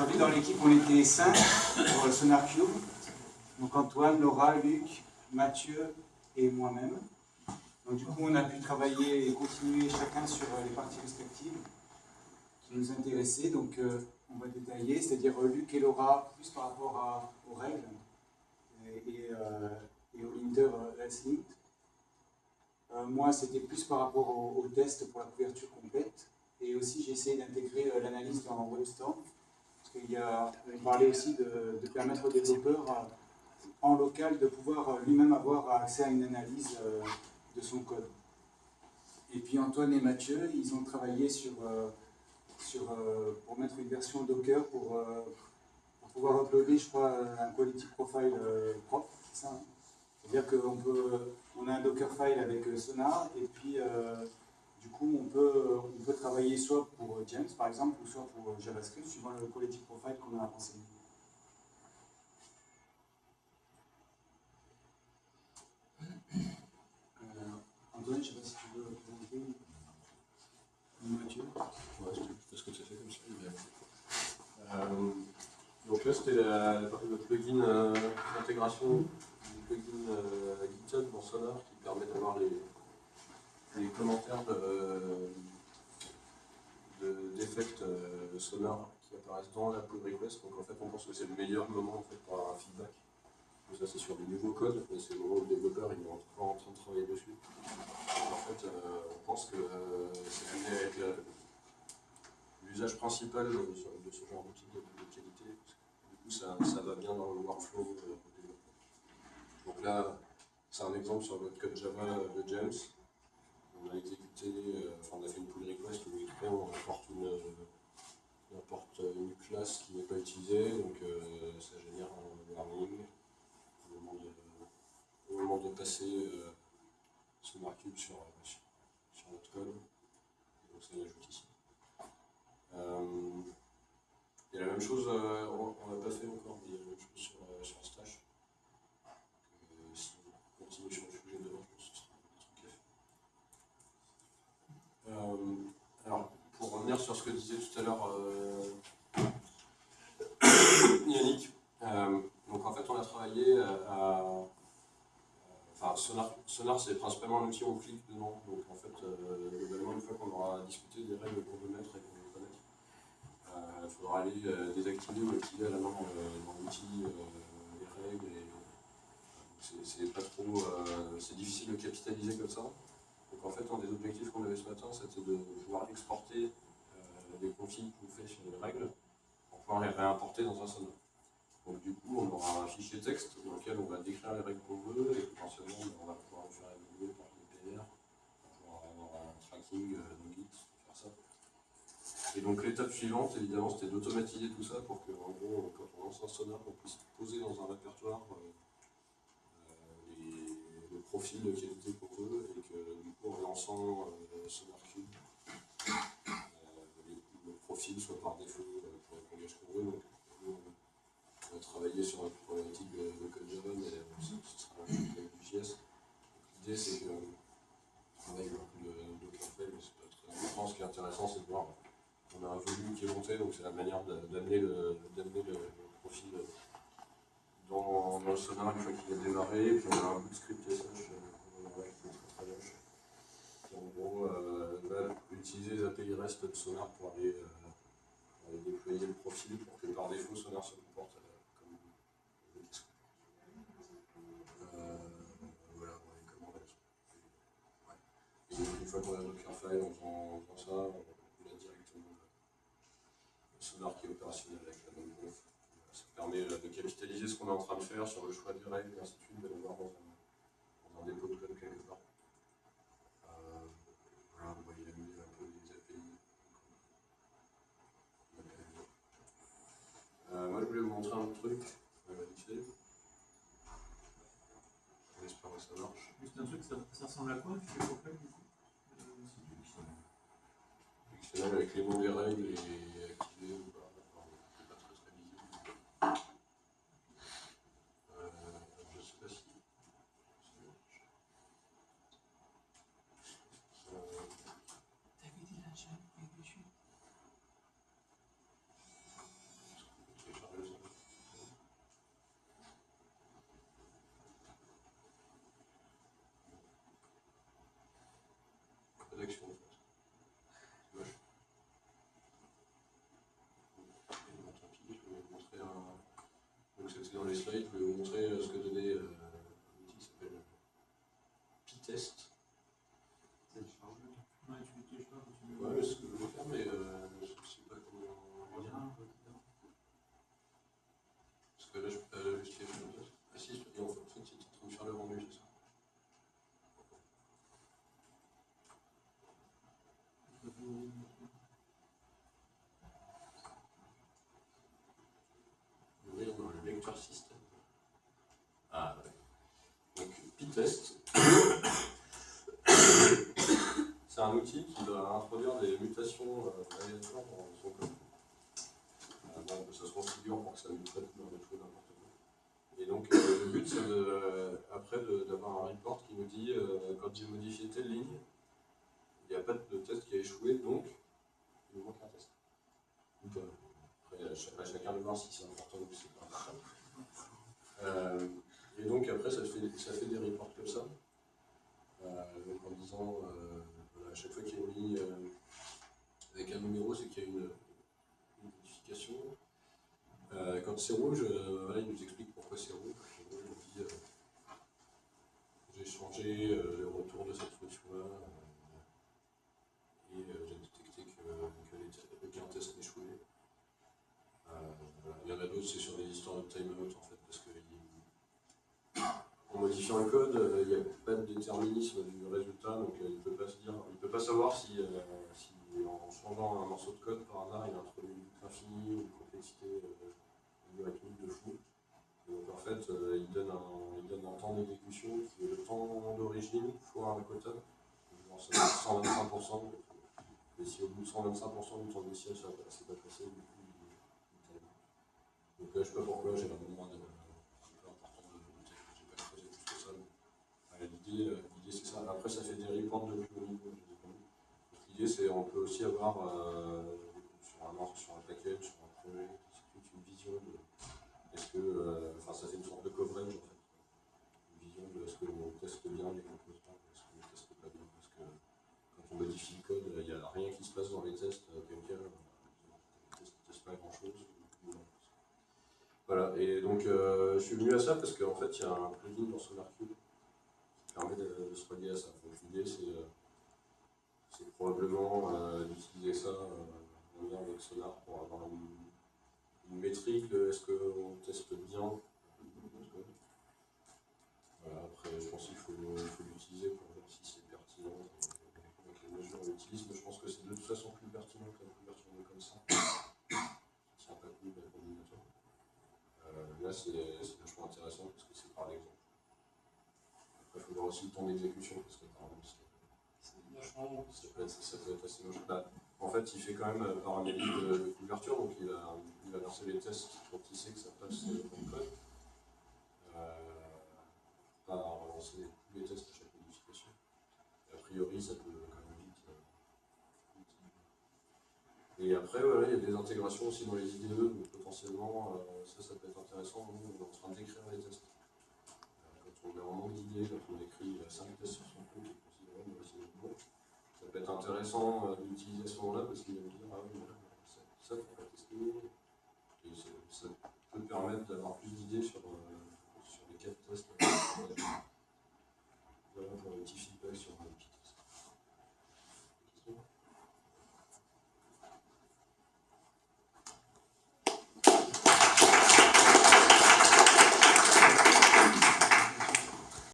Aujourd'hui, dans l'équipe, on était cinq pour le Sonar. Donc Antoine, Laura, Luc, Mathieu et moi-même. Donc du coup, on a pu travailler et continuer chacun sur euh, les parties respectives qui nous intéressaient. Donc euh, on va détailler, c'est-à-dire euh, Luc et Laura, plus par rapport aux règles et, et, au Linter moi, c'était plus par rapport au, test pour la couverture complète. Et aussi, j'ai essayé d'intégrer l'analyse dans WebStorm. Qu'il y a, parlait aussi de, permettre aux développeurs en local de pouvoir lui-même avoir accès à une analyse de son code. Et puis Antoine et Mathieu, ils ont travaillé sur, euh, sur, euh, pour mettre une version Docker pour, euh, pouvoir uploader, je crois, un quality profile propre, hein. C'est-à-dire qu'on peut, on a un Dockerfile avec Sonar, et puis du coup, on peut, on peut travailler soit pour James, par exemple, ou soit pour JavaScript, suivant le quality profile qu'on a renseigné. je ne sais pas si tu veux présenter Mathieu. Ouais, je ce que tu as fait comme ça. Euh, donc là, c'était la, le plugin euh, d'intégration du plugin euh, GitHub dans Sonar qui permet d'avoir les, les, commentaires d'effects de, de Sonar qui apparaissent dans la pull request. Donc en fait, on pense que c'est le meilleur moment en fait, pour avoir un feedback ça c'est sur des nouveaux codes, c'est le moment où le développeur il est encore en train de travailler dessus. en fait, euh, on pense que euh, c'est amené avec l'usage principal de, ce genre d'outil de, qualité. du coup, ça, va bien dans le workflow euh. Donc là, c'est un exemple sur notre code Java de James. On a exécuté, enfin on a fait une pull request où on importe une, on importe une classe qui n'est pas utilisée, ça génère un warning au moment de passer euh, ce markup sur, euh, sur, sur, notre code. donc ça l'ajoute ici. Euh, et la même chose, on n'a pas fait encore, mais il y a la même chose sur, sur Stash. Donc, si on continue sur le sujet demain, je pense que ce sera un truc à faire. alors, pour revenir sur ce que disait tout à l'heure Yannick, donc en fait on a travaillé à Enfin, Sonar, c'est principalement un outil où on clique dedans. Donc en fait, euh, globalement, une fois qu'on aura discuté des règles qu'on veut mettre et qu'on veut connaître, il euh, faudra aller euh, désactiver ou activer à la main dans l'outil les règles. c'est pas trop. c'est difficile de capitaliser comme ça. Donc en fait, un des objectifs qu'on avait ce matin, c'était de pouvoir exporter les configs qu'on fait sur les règles pour pouvoir les réimporter dans un Sonar. Donc du coup, on aura un fichier texte dans lequel on va décrire les règles qu'on veut et potentiellement on va pouvoir le faire évoluer par des PR pour avoir un tracking euh, dans Git, faire ça. Et donc l'étape suivante, évidemment, c'était d'automatiser tout ça pour que, en gros, quand on lance un sonar, on puisse poser dans un répertoire euh, euh, les, le profil de qualité qu'on veut et que du coup, en lançant euh, SonarCube, soit par défaut pour les langages qu'on veut. Donc, on va travailler sur la problématique de, de code Java, mais ce, sera avec du JS. L'idée, c'est que on travaille un peu de Dockerfile, mais c'est pas très important. Ce qui est intéressant, c'est de voir qu'on a un volume qui est monté, donc c'est la manière d'amener le, le, profil dans, le sonar une fois qu'il est démarré, puis on a un bout de script SH euh, qui très en gros euh, va utiliser les API REST de sonar pour aller, euh, le profil pour que par défaut sonar se comporte une fois qu'on a notre Dockerfile, en faisant ça, on a directement le sonar qui est opérationnel avec la même. Ça permet de capitaliser ce qu'on est en train de faire sur le choix des règles et ainsi de suite, de l'avoir dans, dans un, dépôt de code quelque part. Euh, voilà, on va y amuser un peu les API. Euh, moi, je voulais vous montrer un autre truc, euh, vite fait. J'espère que ça marche. Juste un truc, ça, ça ressemble à quoi, quoi, du coup? Avec les des règles activer ou pas. c'est pas très très visible. Euh, je ne sais pas si. T'avais dit la chaîne dessus slides, je vais vous montrer euh, ce que donnait euh, l'outil qui s'appelle P-Test. Ouais, tu tu- je sais pas, tu- Ouais, c'est ce que je voulais faire, mais euh, je ne sais pas comment On on va dire. dira un peu, d'accord. Parce que là, je peux pas la justification de test. Ah si, et en fait, en fait, c'est en train de faire le rendu, c'est ça. Ouvrir dans le lecteur système. Ah ouais. Donc, P-Test. C'est un outil qui va introduire des mutations euh, aléatoires dans son code. Euh, bon, ça se configure pour que ça ne traite dans des choses n'importe quoi. Et donc, euh, le but, c'est euh, après d'avoir un report qui nous dit euh, quand j'ai modifié telle ligne, il n'y a pas de test qui a échoué, donc il nous manque un test. Pas. Après, à chacun de voir si c'est important ou si c'est pas important. Euh, et donc, après, ça fait, des reports comme ça. Euh, donc, en disant, euh, à chaque fois qu'il y a euh, avec un numéro, c'est qu'il y a une, une modification. Quand c'est rouge, il nous explique pourquoi c'est rouge. J'ai changé le retour de cette fonction-là et j'ai détecté que, aucun test n'échouait. Il y en a d'autres, c'est sur les histoires de timeout en fait, parce que il- modifiant le code, euh, il n'y a pas de déterminisme du résultat, donc euh, il ne peut pas peut pas savoir si, euh, si en changeant un morceau de code par hasard, il introduit une infinie ou une complexité algorithmique de fou. Donc en fait, il, donne un, il donne un temps d'exécution qui est le temps d'origine fois un quota, genre ça doit être 125%. donc, Et si au bout de 125% du temps initial, ça ne s'est pas passé, du coup, il. Donc là, je ne sais pas pourquoi, j'ai un moment de, un peu important de, de texte, j'ai pas creusé plus que ça. mais, euh, L'idée, euh, l'idée, c'est ça. Après, de L'idée, c'est on peut aussi avoir euh, sur, un, sur un package, sur un projet, c'est une vision de est-ce que, euh, enfin, ça fait une sorte de coverage en fait. Une vision de est-ce qu'on teste bien les composants, est-ce qu'on teste pas bien, parce que quand on modifie le code, il n'y a rien qui se passe dans les tests, cas, euh, tests ne testent pas grand-chose. Voilà, et donc je suis venu à ça parce qu'en fait, il y a un plugin dans SonarCube qui permet de, de se relier à ça. L'idée, c'est euh, probablement euh, d'utiliser ça euh, en lien avec Sonar pour avoir une, une métrique de est-ce qu'on teste bien. Voilà, après, je pense qu'il faut, il faut l'utiliser pour voir si c'est pertinent euh, avec les mesures qu'on utilise, mais je pense que c'est de toute façon plus pertinent que la couverture de comme ça. Pas de. Euh, là, c'est vachement intéressant parce que c'est par l'exemple. Après, il voir aussi le temps d'exécution parce que par exemple, c'est- Ça peut, être, assez moche. Bah, en fait, il fait quand même euh, par analyse de, de couverture, donc il va, lancer les tests quand il sait que ça passe euh, dans le code. Euh, relancer tous les tests à chaque modification. A priori, ça peut quand même vite. euh. Et après, voilà, il y a des intégrations aussi dans les IDE, donc potentiellement, euh, ça, ça peut être intéressant. Nous, on est en train d'écrire les tests. Euh, Quand on est en manque d'idées, quand on écrit 5 tests sur son code, et considéré que c'est ça peut être intéressant euh, d'utiliser à ce moment-là parce qu'il va me dire ah oui, ça, ça faut pas tester. Et ça peut permettre d'avoir plus d'idées sur, euh,